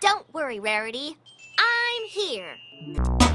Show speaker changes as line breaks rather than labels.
Don't worry, Rarity. I'm here.